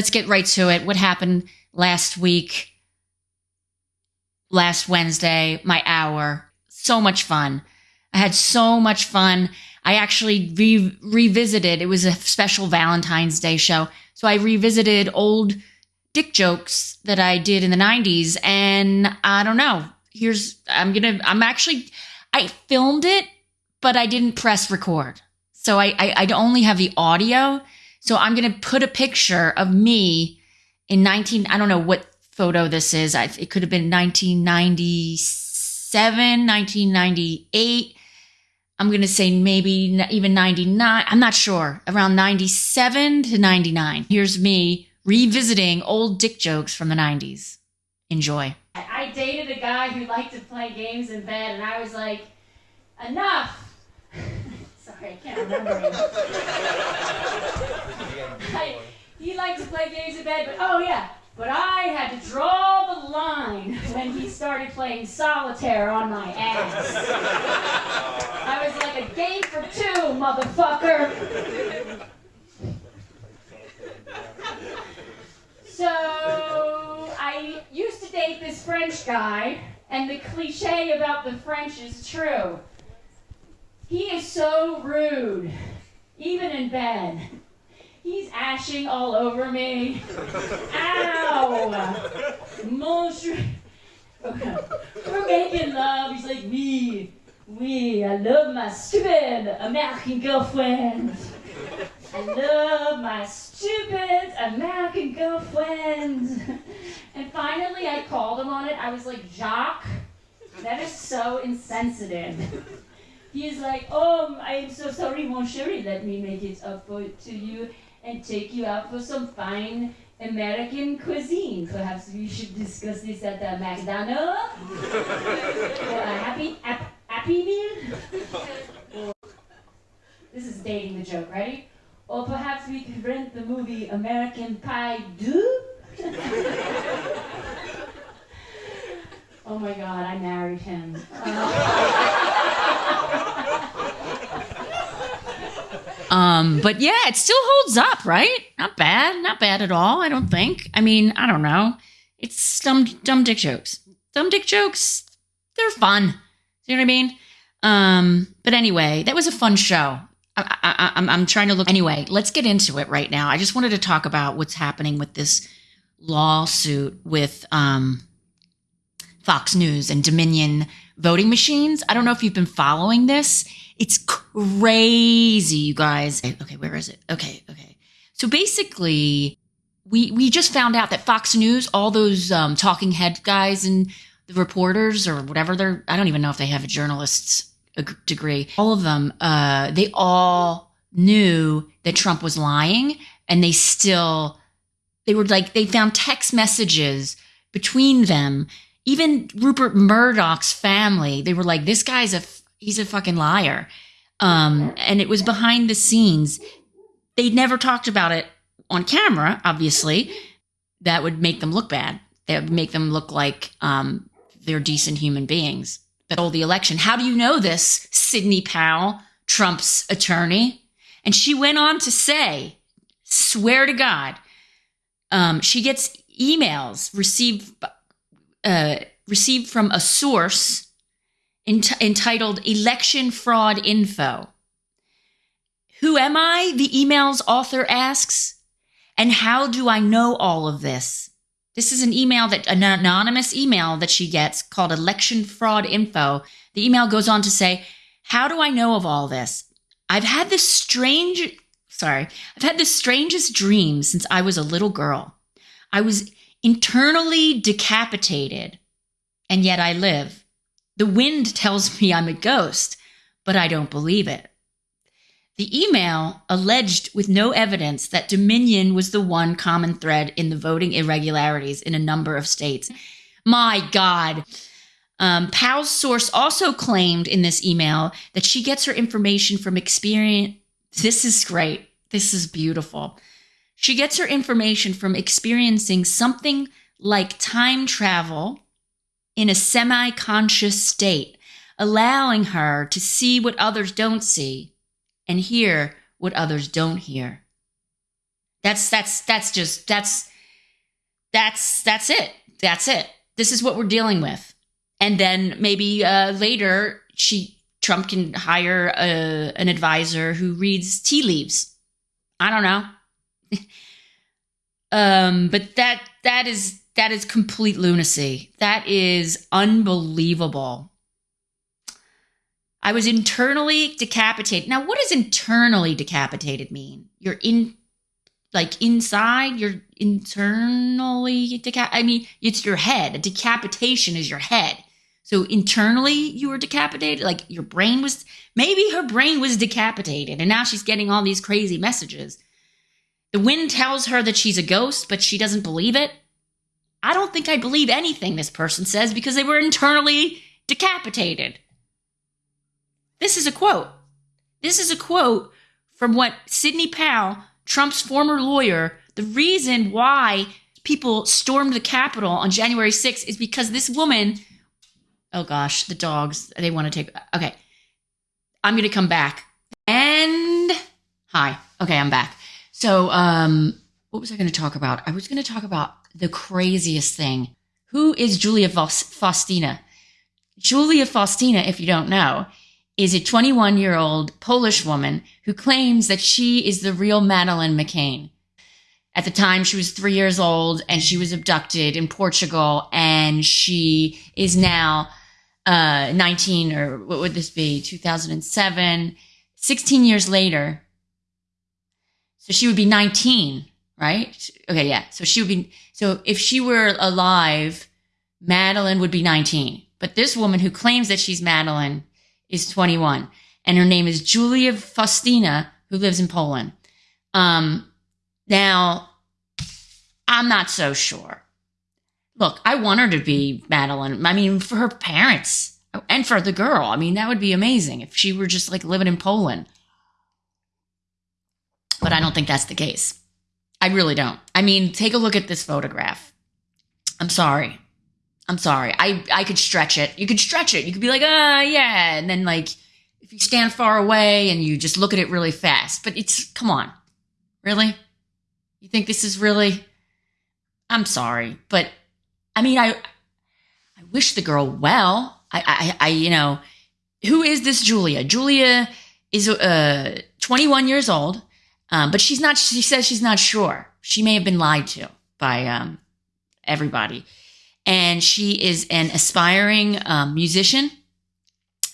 let's get right to it. What happened last week? Last Wednesday, my hour. So much fun. I had so much fun. I actually re- revisited. It was a special Valentine's Day show. So I revisited old dick jokes that I did in the 90s. And I don't know. Here's, I'm going to, I'm actually, I filmed it, but I didn't press record. So I, I, I only have the audio. So I'm going to put a picture of me in 19, I don't know what photo this is. I, it could have been 1997, 1998. I'm going to say maybe even 99. I'm not sure. Around 97 to 99. Here's me revisiting old dick jokes from the 90s. Enjoy. I dated a guy who liked to play games in bed, and I was like, enough. Sorry, I can't remember He liked to play games in bed, but oh yeah, but I had to draw the line when he started playing solitaire on my ass. I was like a game for two, motherfucker. So I used to date this French guy, and the cliche about the French is true. He is so rude, even in bed. He's ashing all over me. Ow! Monsieur. We're making love. He's like, me. Oui, I love my stupid American girlfriend. I love my stupid American girlfriend. And finally, I called him on it. I was like, Jacques, that is so insensitive. He's like, oh, I am so sorry, mon chéri. Let me make it up for, to you and take you out for some fine American cuisine. Perhaps we should discuss this at the McDonald's a happy, happy meal. this is dating the joke. Ready? Or perhaps we could rent the movie American Pie 2? oh my god, I married him. um, but yeah, it still holds up, right? Not bad, not bad at all, I don't think. I mean, I don't know. It's dumb, dumb dick jokes. Dumb dick jokes, they're fun. You know what I mean? Um, but anyway, that was a fun show. I, am I'm trying to look. Anyway, let's get into it right now. I just wanted to talk about what's happening with this lawsuit with um, Fox News and Dominion voting machines. I don't know if you've been following this. It's crazy, you guys. Okay, where is it? Okay, okay. So basically, we we just found out that Fox News, all those um, talking head guys and the reporters or whatever they're, I don't even know if they have a journalist's degree, all of them, uh, they all knew that Trump was lying and they still, they were like, they found text messages between them. Even Rupert Murdoch's family, they were like, this guy's a, he's a fucking liar. Um, and it was behind the scenes. They'd never talked about it on camera, obviously. That would make them look bad. That would make them look like um, they're decent human beings that stole the election. How do you know this, Sidney Powell, Trump's attorney? And she went on to say, swear to God, um, she gets emails received uh, received from a source ent- entitled "Election Fraud Info." Who am I? The email's author asks. And how do I know all of this? This is an email that an anonymous email that she gets called election fraud info. The email goes on to say, How do I know of all this? I've had this strange, sorry, I've had the strangest dream since I was a little girl. I was internally decapitated, and yet I live. The wind tells me I'm a ghost, but I don't believe it. The email alleged with no evidence that Dominion was the one common thread in the voting irregularities in a number of states. My God. Um, Powell's source also claimed in this email that she gets her information from experience. This is great. This is beautiful. She gets her information from experiencing something like time travel in a semi conscious state, allowing her to see what others don't see and hear what others don't hear. That's that's that's just that's that's that's it. That's it. This is what we're dealing with. And then maybe uh, later she Trump can hire a, an advisor who reads tea leaves. I don't know. um, but that that is that is complete lunacy. That is unbelievable. I was internally decapitated. Now, what does internally decapitated mean? You're in like inside, you're internally decap I mean, it's your head. A decapitation is your head. So internally, you were decapitated. Like your brain was, maybe her brain was decapitated, and now she's getting all these crazy messages. The wind tells her that she's a ghost, but she doesn't believe it. I don't think I believe anything this person says because they were internally decapitated. This is a quote. This is a quote from what Sidney Powell, Trump's former lawyer, the reason why people stormed the Capitol on January 6th is because this woman Oh gosh, the dogs. They want to take. Okay. I'm going to come back. And hi. Okay, I'm back. So, um, what was I going to talk about? I was going to talk about the craziest thing. Who is Julia Faustyna? Julia Faustyna, if you don't know, is a 21 year old Polish woman who claims that she is the real Madeleine McCann. At the time, she was three years old and she was abducted in Portugal, and she is now uh, 19 or what would this be 2007 16 years later so she would be 19 right okay yeah so she would be so if she were alive Madeline would be 19 but this woman who claims that she's Madeline is 21 and her name is julia faustyna who lives in poland um now i'm not so sure Look, I want her to be Madeline. I mean, for her parents and for the girl. I mean, that would be amazing if she were just like living in Poland. But I don't think that's the case. I really don't. I mean, take a look at this photograph. I'm sorry. I'm sorry. I I could stretch it. You could stretch it. You could be like, ah, uh, yeah, and then like if you stand far away and you just look at it really fast. But it's come on, really. You think this is really? I'm sorry, but I mean, I I wish the girl well. I I, I you know, who is this Julia? Julia is uh 21 years old, um, but she's not. She says she's not sure. She may have been lied to by um, everybody, and she is an aspiring um, musician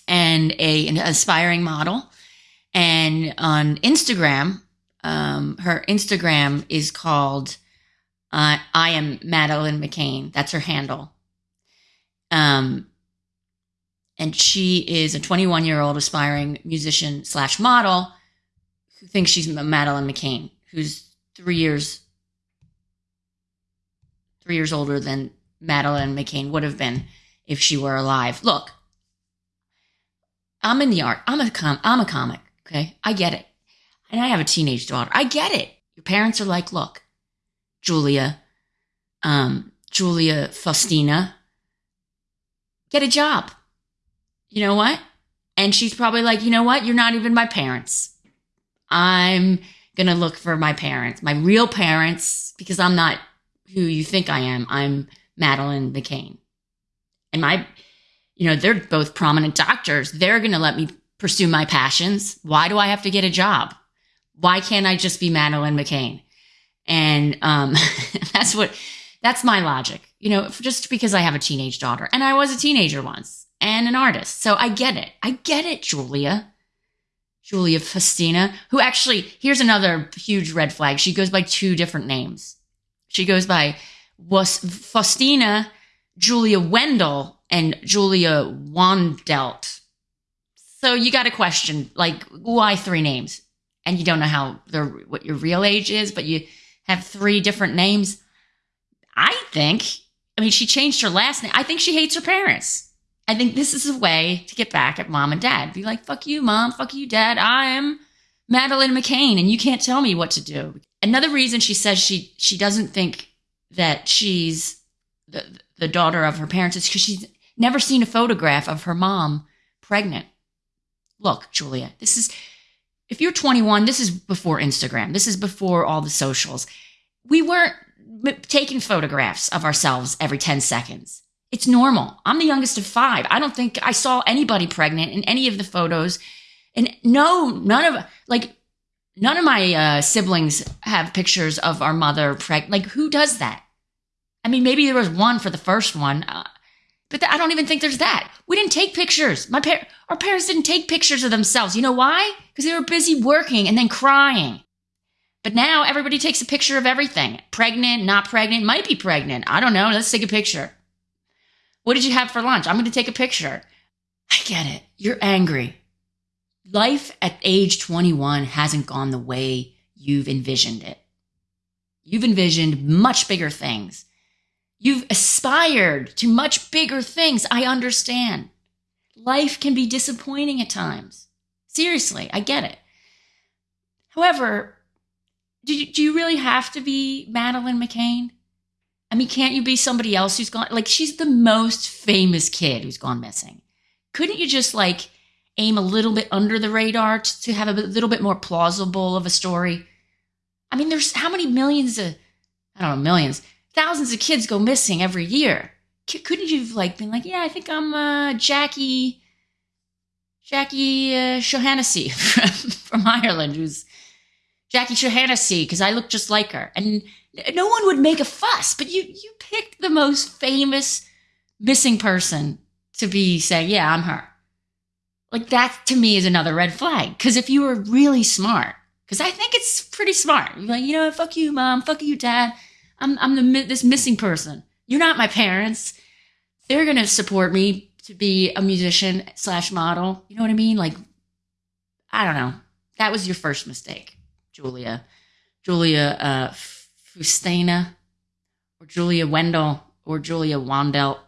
and a an aspiring model. And on Instagram, um, her Instagram is called uh, I am Madeline McCann. That's her handle. Um, and she is a 21 year old aspiring musician slash model who thinks she's Madeline McCann, who's three years three years older than Madeline McCann would have been if she were alive. Look, I'm in the art. I'm a com- I'm a comic. Okay, I get it, and I have a teenage daughter. I get it. Your parents are like, look, Julia, um, Julia Faustyna, get a job. You know what? And she's probably like, you know what? You're not even my parents. I'm going to look for my parents, my real parents, because I'm not who you think I am. I'm Madeline McCann. And my, you know, they're both prominent doctors. They're going to let me pursue my passions. Why do I have to get a job? Why can't I just be Madeline McCann? And um, that's what, that's my logic, you know, just because I have a teenage daughter and I was a teenager once and an artist. So I get it. I get it, Julia. Julia Faustyna, who actually, here's another huge red flag. She goes by two different names. She goes by was Faustyna, Julia Wendell, and Julia Wandelt. So you got a question, like, why three names? And you don't know how their what your real age is, but you have three different names. I think, I mean, she changed her last name. I think she hates her parents. I think this is a way to get back at mom and dad. Be like, fuck you, mom. Fuck you, dad. I am Madeline McCann and you can't tell me what to do. Another reason she says she, she doesn't think that she's the, the daughter of her parents is because she's never seen a photograph of her mom pregnant. Look, Julia, this is if you're 21, this is before Instagram. This is before all the socials. We weren't taking photographs of ourselves every 10 seconds. It's normal. I'm the youngest of five. I don't think I saw anybody pregnant in any of the photos. And no, none of, like, none of my uh, siblings have pictures of our mother pregnant. Like, who does that? I mean, maybe there was one for the first one, uh, but th- I don't even think there's that. We didn't take pictures. My par- our parents didn't take pictures of themselves. You know why? Because they were busy working and then crying. But now everybody takes a picture of everything. Pregnant, not pregnant, might be pregnant. I don't know. Let's take a picture. What did you have for lunch? I'm going to take a picture. I get it. You're angry. Life at age 21 hasn't gone the way you've envisioned it. You've envisioned much bigger things. You've aspired to much bigger things. I understand. Life can be disappointing at times. Seriously, I get it. However, do you, do you really have to be Madeline McCann? I mean, can't you be somebody else who's gone? Like, she's the most famous kid who's gone missing. Couldn't you just like aim a little bit under the radar to, to have a little bit more plausible of a story? I mean, there's how many millions of, I don't know, millions, thousands of kids go missing every year. C- couldn't you have like been like, yeah, I think I'm uh, Jackie, Jackie uh, Shohannessy from, from Ireland, who's Jackie Shohannessy because I look just like her, and no one would make a fuss. But you you picked the most famous missing person to be saying, yeah, I'm her. Like that to me is another red flag. Because if you were really smart, because I think it's pretty smart, like, you know, fuck you, mom, fuck you, dad. I'm I'm the this missing person. You're not my parents. They're gonna support me to be a musician slash model. You know what I mean? Like, I don't know. That was your first mistake, Julia. Julia uh, Fustina, or Julia Wendell, or Julia Wandel.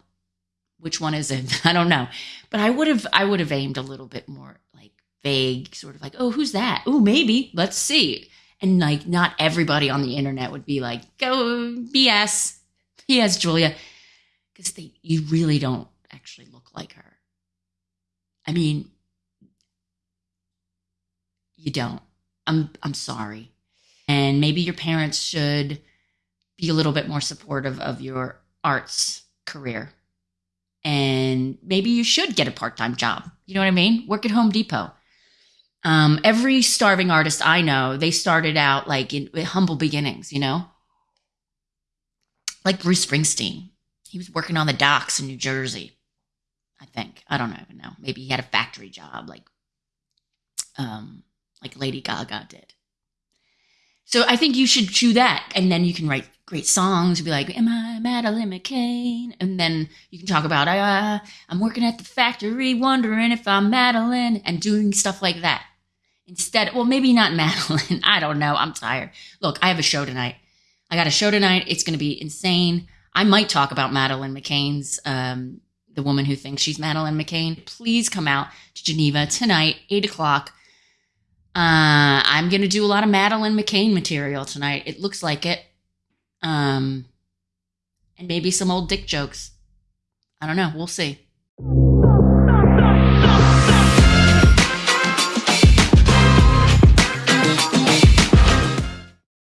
Which one is it? I don't know. But I would have I would have aimed a little bit more like vague, sort of like, oh, who's that? Oh, maybe. Let's see. And like not everybody on the internet would be like, go BS. BS, Julia. Because they you really don't actually look like her. I mean, you don't. I'm I'm sorry. And maybe your parents should be a little bit more supportive of your arts career. And maybe you should get a part-time job. You know what I mean? Work at Home Depot. Um, every starving artist I know, they started out like in humble beginnings, you know? Like Bruce Springsteen. He was working on the docks in New Jersey. I think. I don't even know. Maybe he had a factory job like um like Lady Gaga did. So I think you should chew that and then you can write great songs. Be like, "Am I Madeleine McCann?" And then you can talk about, uh, "I'm working at the factory, wondering if I'm Madeline," and doing stuff like that. Instead, well, maybe not Madeline. I don't know. I'm tired. Look, I have a show tonight. I got a show tonight. It's going to be insane. I might talk about Madeline McCann's, um, the woman who thinks she's Madeline McCann. Please come out to Geneva tonight, eight o'clock. Uh, I'm going to do a lot of Madeline McCann material tonight. It looks like it. Um, and maybe some old dick jokes. I don't know. We'll see.